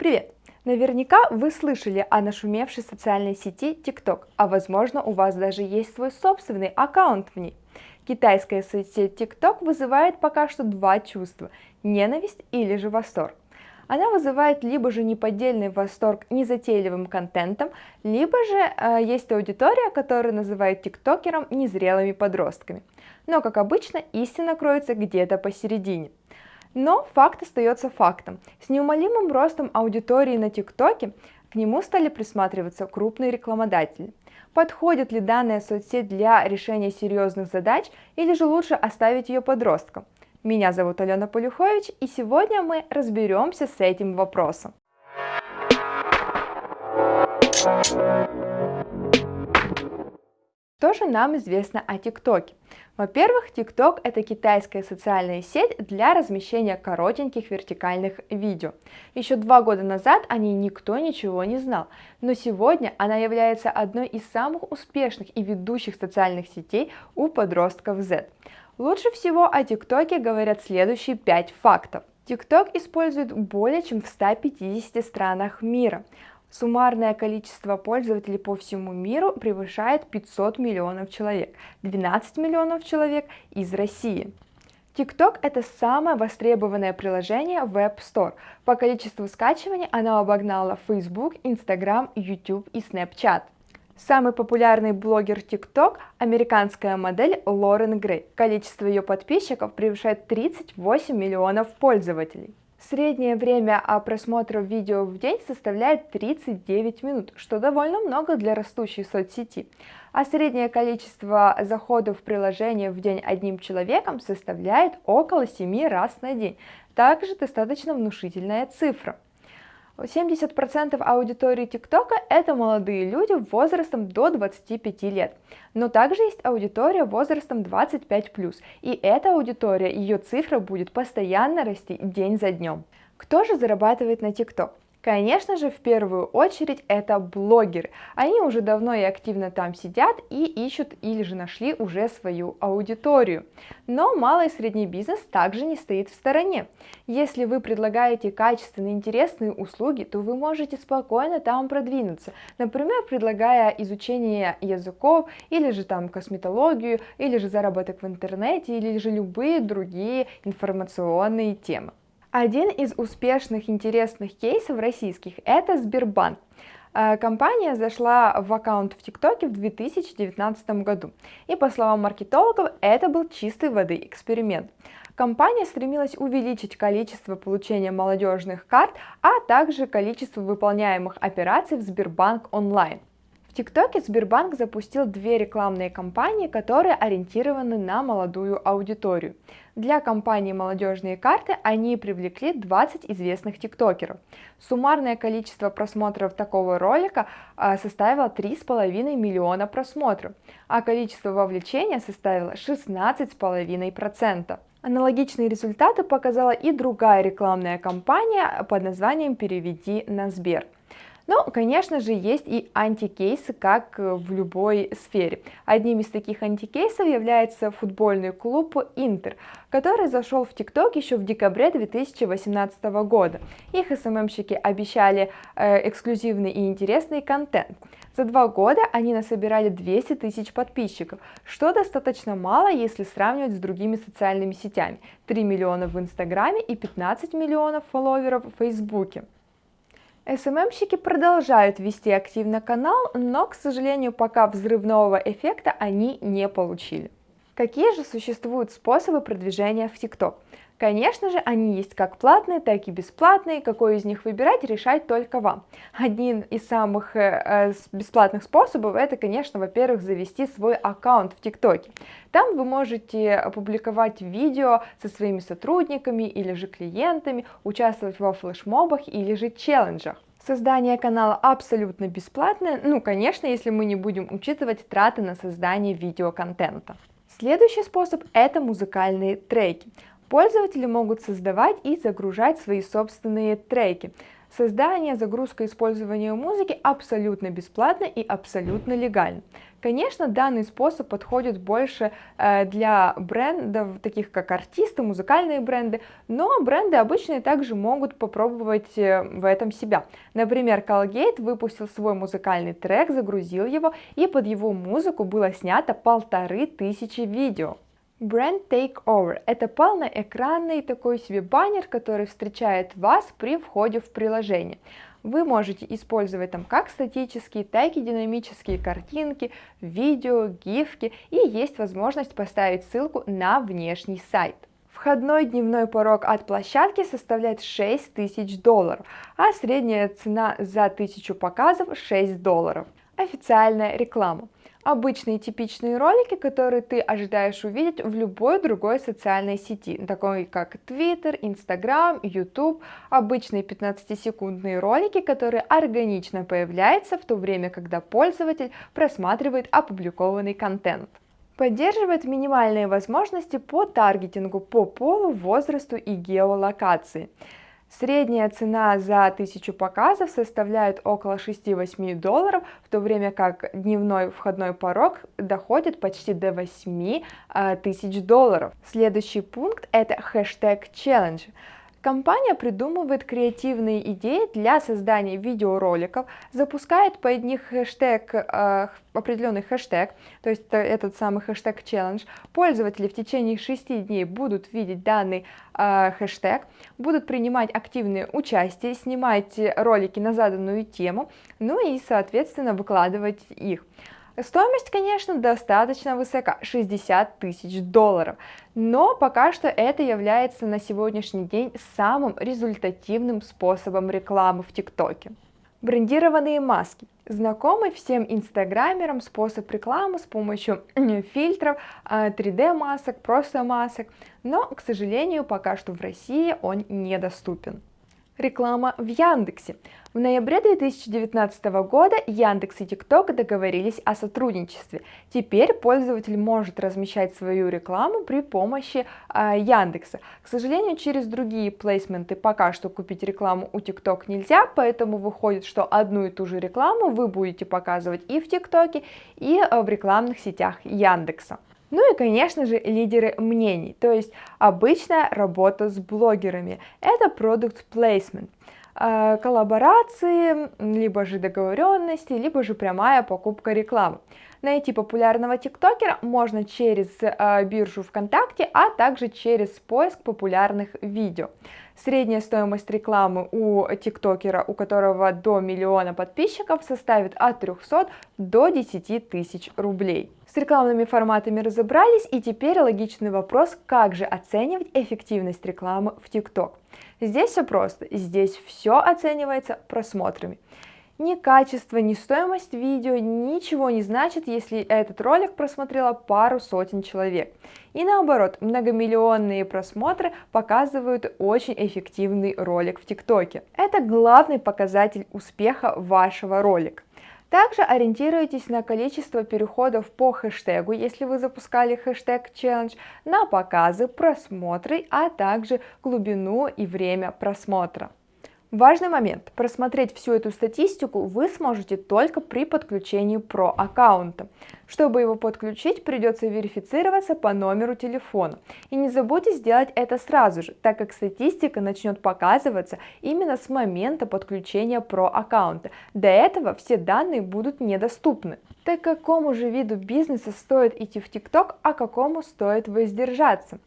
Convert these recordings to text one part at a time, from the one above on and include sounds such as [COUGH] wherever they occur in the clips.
Привет! Наверняка вы слышали о нашумевшей социальной сети TikTok, а возможно у вас даже есть свой собственный аккаунт в ней. Китайская соцсеть TikTok вызывает пока что два чувства – ненависть или же восторг. Она вызывает либо же неподдельный восторг незатейливым контентом, либо же э, есть аудитория, которая называет тиктокером незрелыми подростками. Но, как обычно, истина кроется где-то посередине. Но факт остается фактом. С неумолимым ростом аудитории на ТикТоке к нему стали присматриваться крупные рекламодатели. Подходит ли данная соцсеть для решения серьезных задач или же лучше оставить ее подросткам? Меня зовут Алена Полюхович и сегодня мы разберемся с этим вопросом. Что же нам известно о ТикТоке? Во-первых, TikTok это китайская социальная сеть для размещения коротеньких вертикальных видео. Еще два года назад о ней никто ничего не знал, но сегодня она является одной из самых успешных и ведущих социальных сетей у подростков Z. Лучше всего о ТикТоке говорят следующие 5 фактов. TikTok использует более чем в 150 странах мира. Суммарное количество пользователей по всему миру превышает 500 миллионов человек, 12 миллионов человек из России. TikTok это самое востребованное приложение в App Store. По количеству скачиваний оно обогнало Facebook, Instagram, YouTube и Snapchat. Самый популярный блогер TikTok – американская модель Лорен Грей. Количество ее подписчиков превышает 38 миллионов пользователей. Среднее время просмотра видео в день составляет 39 минут, что довольно много для растущей соцсети. А среднее количество заходов в приложение в день одним человеком составляет около 7 раз на день. Также достаточно внушительная цифра. 70% аудитории ТикТока это молодые люди возрастом до 25 лет. Но также есть аудитория возрастом 25+, и эта аудитория, ее цифра будет постоянно расти день за днем. Кто же зарабатывает на ТикТок? Конечно же, в первую очередь это блогеры. Они уже давно и активно там сидят и ищут или же нашли уже свою аудиторию. Но малый и средний бизнес также не стоит в стороне. Если вы предлагаете качественные, интересные услуги, то вы можете спокойно там продвинуться. Например, предлагая изучение языков, или же там косметологию, или же заработок в интернете, или же любые другие информационные темы. Один из успешных интересных кейсов российских – это Сбербанк. Э, компания зашла в аккаунт в ТикТоке в 2019 году, и по словам маркетологов, это был чистой воды эксперимент. Компания стремилась увеличить количество получения молодежных карт, а также количество выполняемых операций в Сбербанк онлайн. ТикТоке Сбербанк запустил две рекламные кампании, которые ориентированы на молодую аудиторию. Для компании «Молодежные карты» они привлекли 20 известных тиктокеров. Суммарное количество просмотров такого ролика а, составило 3,5 миллиона просмотров, а количество вовлечения составило 16,5%. Аналогичные результаты показала и другая рекламная кампания под названием «Переведи на Сбер». Но, конечно же, есть и антикейсы, как в любой сфере. Одним из таких антикейсов является футбольный клуб Интер, который зашел в ТикТок еще в декабре 2018 года. Их СММщики обещали э, эксклюзивный и интересный контент. За два года они насобирали 200 тысяч подписчиков, что достаточно мало, если сравнивать с другими социальными сетями. 3 миллиона в Инстаграме и 15 миллионов фолловеров в Фейсбуке. СММщики продолжают вести активно канал, но, к сожалению, пока взрывного эффекта они не получили. Какие же существуют способы продвижения в TikTok? Конечно же, они есть как платные, так и бесплатные, какой из них выбирать, решать только вам. Один из самых э, бесплатных способов это, конечно, во-первых, завести свой аккаунт в ТикТоке. Там вы можете опубликовать видео со своими сотрудниками или же клиентами, участвовать во флешмобах или же челленджах. Создание канала абсолютно бесплатное, ну, конечно, если мы не будем учитывать траты на создание видеоконтента. Следующий способ – это музыкальные треки. Пользователи могут создавать и загружать свои собственные треки. Создание, загрузка, использование музыки абсолютно бесплатно и абсолютно легально. Конечно, данный способ подходит больше э, для брендов, таких как артисты, музыкальные бренды, но бренды обычные также могут попробовать э, в этом себя. Например, Colgate выпустил свой музыкальный трек, загрузил его, и под его музыку было снято полторы тысячи видео. Brand Takeover – это полноэкранный такой себе баннер, который встречает вас при входе в приложение. Вы можете использовать там как статические, так и динамические картинки, видео, гифки, и есть возможность поставить ссылку на внешний сайт. Входной дневной порог от площадки составляет 6 тысяч долларов, а средняя цена за 1000 показов 6 долларов. Официальная реклама обычные типичные ролики, которые ты ожидаешь увидеть в любой другой социальной сети, такой как Twitter, Instagram, YouTube, обычные 15-секундные ролики, которые органично появляются в то время, когда пользователь просматривает опубликованный контент. Поддерживает минимальные возможности по таргетингу по полу, возрасту и геолокации. Средняя цена за 1000 показов составляет около 6-8 долларов, в то время как дневной входной порог доходит почти до 8 э, тысяч долларов. Следующий пункт это хэштег challenge. Компания придумывает креативные идеи для создания видеороликов, запускает под них хэштег, э, определенный хэштег, то есть этот самый хэштег челлендж. Пользователи в течение 6 дней будут видеть данный э, хэштег, будут принимать активное участие, снимать ролики на заданную тему, ну и, соответственно, выкладывать их. Стоимость, конечно, достаточно высока, 60 тысяч долларов, но пока что это является на сегодняшний день самым результативным способом рекламы в ТикТоке. Брендированные маски. Знакомый всем инстаграмерам способ рекламы с помощью [CLEARS THROAT] фильтров, 3D а, просто масок, но, к сожалению, пока что в России он недоступен. Реклама в Яндексе. В ноябре 2019 года Яндекс и ТикТок договорились о сотрудничестве. Теперь пользователь может размещать свою рекламу при помощи э, Яндекса. К сожалению, через другие плейсменты пока что купить рекламу у ТикТок нельзя, поэтому выходит, что одну и ту же рекламу вы будете показывать и в ТикТоке, и э, в рекламных сетях Яндекса. Ну и, конечно же, лидеры мнений, то есть обычная работа с блогерами. Это продукт placement а, коллаборации, либо же договоренности, либо же прямая покупка рекламы. Найти популярного тиктокера можно через э, биржу ВКонтакте, а также через поиск популярных видео. Средняя стоимость рекламы у тиктокера, у которого до миллиона подписчиков, составит от 300 до 10 тысяч рублей. С рекламными форматами разобрались, и теперь логичный вопрос, как же оценивать эффективность рекламы в ТикТок. Здесь все просто, здесь все оценивается просмотрами. Ни качество, ни стоимость видео ничего не значит, если этот ролик просмотрело пару сотен человек. И наоборот, многомиллионные просмотры показывают очень эффективный ролик в ТикТоке. Это главный показатель успеха вашего ролика. Также ориентируйтесь на количество переходов по хэштегу, если вы запускали хэштег челлендж, на показы, просмотры, а также глубину и время просмотра. Важный момент. Просмотреть всю эту статистику вы сможете только при подключении про аккаунта. Чтобы его подключить, придется верифицироваться по номеру телефона. И не забудьте сделать это сразу же, так как статистика начнет показываться именно с момента подключения про аккаунта. До этого все данные будут недоступны. Так какому же виду бизнеса стоит идти в ТикТок, а какому стоит воздержаться?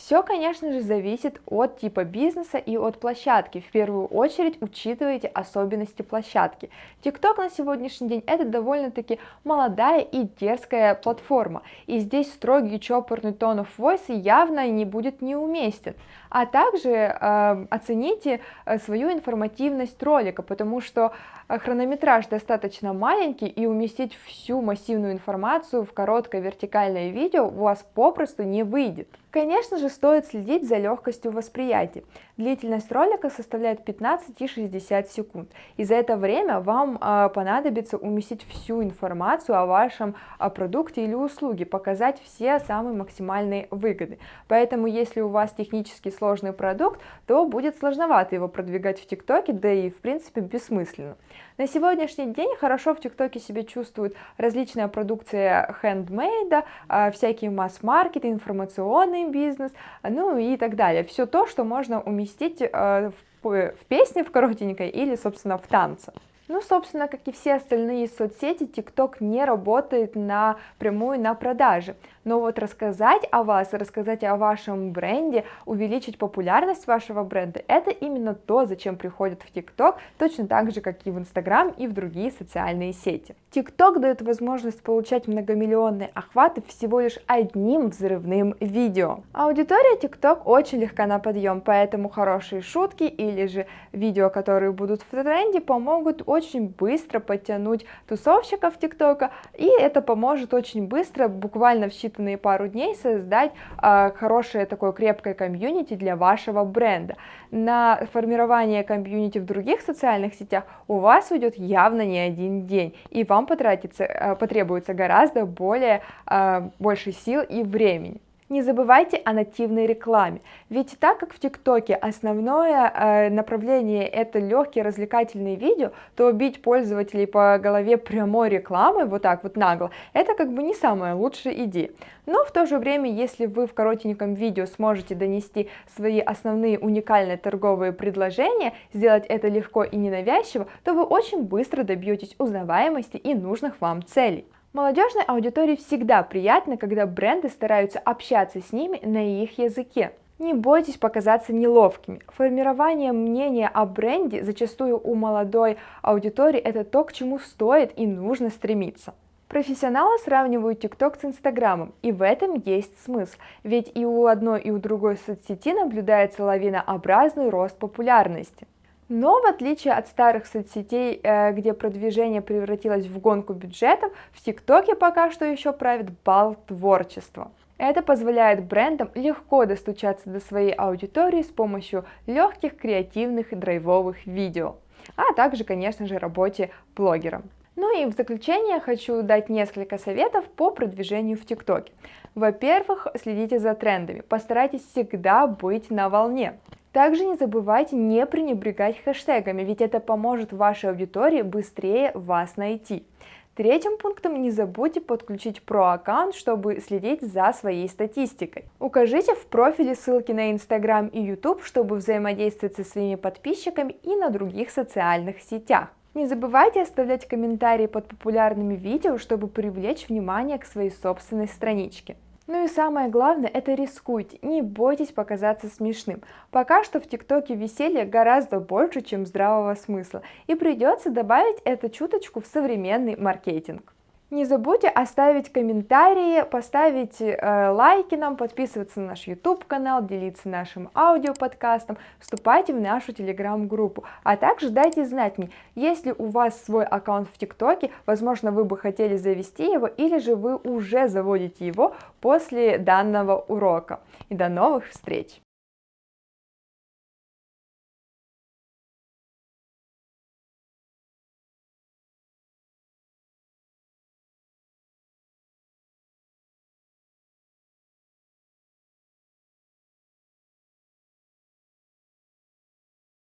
Все, конечно же, зависит от типа бизнеса и от площадки. В первую очередь учитывайте особенности площадки. TikTok на сегодняшний день это довольно-таки молодая и дерзкая платформа. И здесь строгий чопорный тон of voice явно не будет неуместен. А также э, оцените свою информативность ролика, потому что э, хронометраж достаточно маленький и уместить всю массивную информацию в короткое вертикальное видео у вас попросту не выйдет. Конечно же, стоит следить за легкостью восприятия. Длительность ролика составляет 15 и 60 секунд, и за это время вам э, понадобится уместить всю информацию о вашем о продукте или услуге, показать все самые максимальные выгоды. Поэтому, если у вас технически сложный продукт, то будет сложновато его продвигать в ТикТоке, да и в принципе бессмысленно. На сегодняшний день хорошо в ТикТоке себя чувствует различная продукция хендмейда, а, всякие масс-маркеты, информационный бизнес, ну и так далее. Все то, что можно уместить а, в песне в коротенькой или, собственно, в танце. Ну, собственно, как и все остальные соцсети, TikTok не работает на прямую на продажи. Но вот рассказать о вас, рассказать о вашем бренде, увеличить популярность вашего бренда, это именно то, зачем приходят в TikTok, точно так же, как и в Instagram и в другие социальные сети. TikTok дает возможность получать многомиллионные охваты всего лишь одним взрывным видео. Аудитория TikTok очень легка на подъем, поэтому хорошие шутки или же видео, которые будут в тренде, помогут очень очень быстро подтянуть тусовщиков ТикТока, и это поможет очень быстро, буквально в считанные пару дней, создать э, хорошее такое крепкое комьюнити для вашего бренда. На формирование комьюнити в других социальных сетях у вас уйдет явно не один день, и вам потратится, э, потребуется гораздо более, э, больше сил и времени. Не забывайте о нативной рекламе, ведь так как в ТикТоке основное э, направление это легкие развлекательные видео, то бить пользователей по голове прямой рекламой, вот так вот нагло, это как бы не самая лучшая идея. Но в то же время, если вы в коротеньком видео сможете донести свои основные уникальные торговые предложения, сделать это легко и ненавязчиво, то вы очень быстро добьетесь узнаваемости и нужных вам целей. Молодежной аудитории всегда приятно, когда бренды стараются общаться с ними на их языке. Не бойтесь показаться неловкими. Формирование мнения о бренде зачастую у молодой аудитории это то, к чему стоит и нужно стремиться. Профессионалы сравнивают TikTok с Инстаграмом, и в этом есть смысл, ведь и у одной и у другой соцсети наблюдается лавинообразный рост популярности. Но в отличие от старых соцсетей, э, где продвижение превратилось в гонку бюджетов, в ТикТоке пока что еще правит бал творчества. Это позволяет брендам легко достучаться до своей аудитории с помощью легких, креативных и драйвовых видео, а также, конечно же, работе блогера. Ну и в заключение хочу дать несколько советов по продвижению в ТикТоке. Во-первых, следите за трендами, постарайтесь всегда быть на волне. Также не забывайте не пренебрегать хэштегами, ведь это поможет вашей аудитории быстрее вас найти. Третьим пунктом не забудьте подключить про-аккаунт, чтобы следить за своей статистикой. Укажите в профиле ссылки на Instagram и YouTube, чтобы взаимодействовать со своими подписчиками и на других социальных сетях. Не забывайте оставлять комментарии под популярными видео, чтобы привлечь внимание к своей собственной страничке. Ну и самое главное, это рискуйте, не бойтесь показаться смешным. Пока что в ТикТоке веселья гораздо больше, чем здравого смысла, и придется добавить эту чуточку в современный маркетинг. Не забудьте оставить комментарии, поставить э, лайки нам, подписываться на наш YouTube канал, делиться нашим аудиоподкастом, вступайте в нашу телеграм-группу, а также дайте знать мне, если у вас свой аккаунт в ТикТоке, возможно вы бы хотели завести его или же вы уже заводите его после данного урока. И до новых встреч!